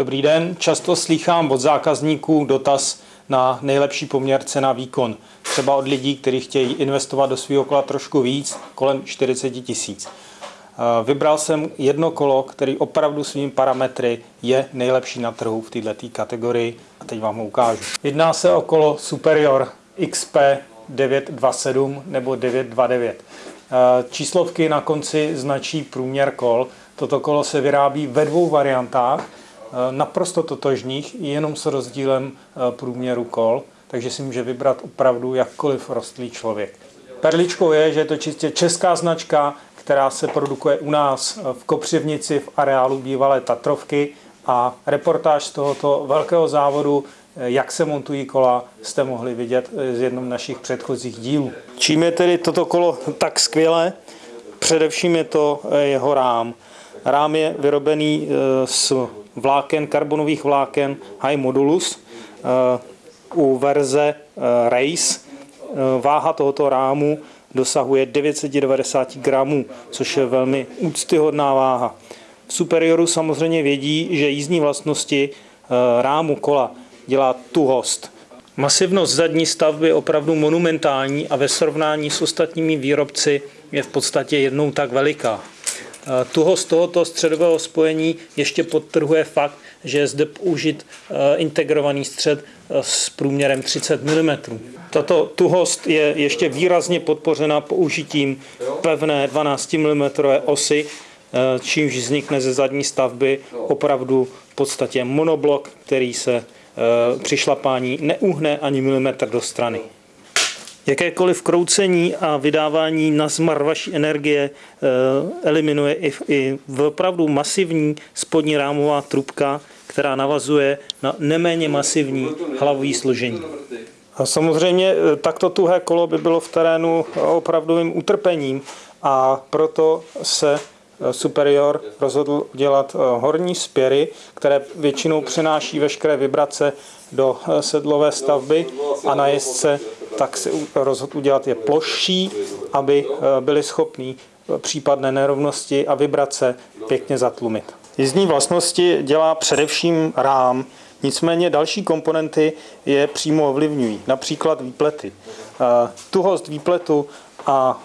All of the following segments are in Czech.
Dobrý den, často slýchám od zákazníků dotaz na nejlepší poměr cena výkon. Třeba od lidí, kteří chtějí investovat do svého kola trošku víc, kolem 40 tisíc. Eh, Vybral jsem jedno kolo, který opravdu svými parametry je nejlepší na trhu v této kategorii a teď vám ho ukážu. Jedná se o kolo Superior XP 927 nebo 929. Eh, Číslovky na konci značí průměr kol. Toto kolo se vyrábí ve dvou variantách, naprosto totožných, jenom s rozdílem průměru kol, takže si může vybrat opravdu jakkoliv rostlý člověk. Perličkou je, že je to čistě česká značka, která se produkuje u nás v Kopřivnici v areálu bývalé Tatrovky a reportáž z tohoto velkého závodu, jak se montují kola, jste mohli vidět z jednom našich předchozích dílů. Čím je tedy toto kolo tak skvělé? Především je to jeho rám. Rám je vyrobený z vláken, karbonových vláken High Modulus u verze Race. Váha tohoto rámu dosahuje 990 gramů, což je velmi úctyhodná váha. V Superioru samozřejmě vědí, že jízdní vlastnosti eh, rámu kola dělá tuhost. Masivnost zadní stavby je opravdu monumentální a ve srovnání s ostatními výrobci je v podstatě jednou tak veliká. Eh, tuhost tohoto středového spojení ještě podtrhuje fakt, že je zde použit eh, integrovaný střed s průměrem 30 mm. Tato tuhost je ještě výrazně podpořena použitím pevné 12 mm osy, eh, čímž vznikne ze zadní stavby opravdu v podstatě monoblok, který se při šlapání neuhne ani milimetr do strany. Jakékoliv kroucení a vydávání na zmar vaší energie eh, eliminuje i, i opravdu masivní spodní rámová trubka, která navazuje na neméně masivní hlavové složení. A samozřejmě eh, takto tuhé kolo by bylo v terénu opravdovým utrpením a proto se eh, Superior rozhodl dělat horní spěry, které většinou přenáší veškeré vibrace do sedlové stavby a na jezdce tak se rozhodl udělat je plošší, aby eh, byli schopní eh, případné nerovnosti a vibrace pěkně zatlumit. Jízdní vlastnosti dělá především rám, nicméně další komponenty je přímo ovlivňují, například výplety. Eh, tuhost výpletu a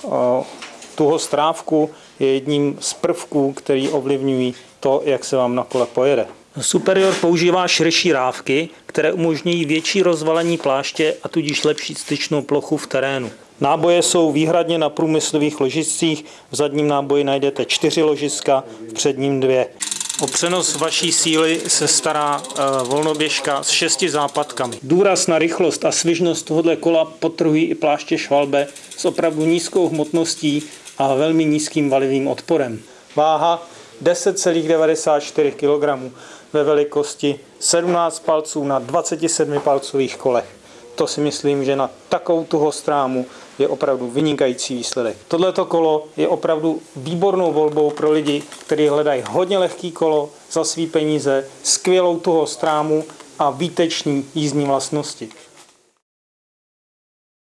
tuhost trávku je jedním z prvků, který ovlivňují to, jak se vám na kole pojede. Superior používá širší rávky, které umožňují větší rozvalení pláště a tudíž lepší styčnou plochu v terénu. Náboje jsou výhradně na průmyslových ložiscích. V zadním náboji najdete čtyři ložiska, v předním dvě. O přenos vaší síly se stará e, volnoběžka s šesti západkami. Důraz na rychlost a svižnost tohoto kola potrhují i pláště švalbe s opravdu nízkou hmotností a velmi nízkým valivým odporem. Váha 10,94 kg ve velikosti 17 palců na 27 palcových kolech. To si myslím, že na takovou tuho strámu je opravdu vynikající výsledek. Tohleto kolo je opravdu výbornou volbou pro lidi, kteří hledají hodně lehký kolo za svý peníze, skvělou tuho strámu a výteční jízdní vlastnosti.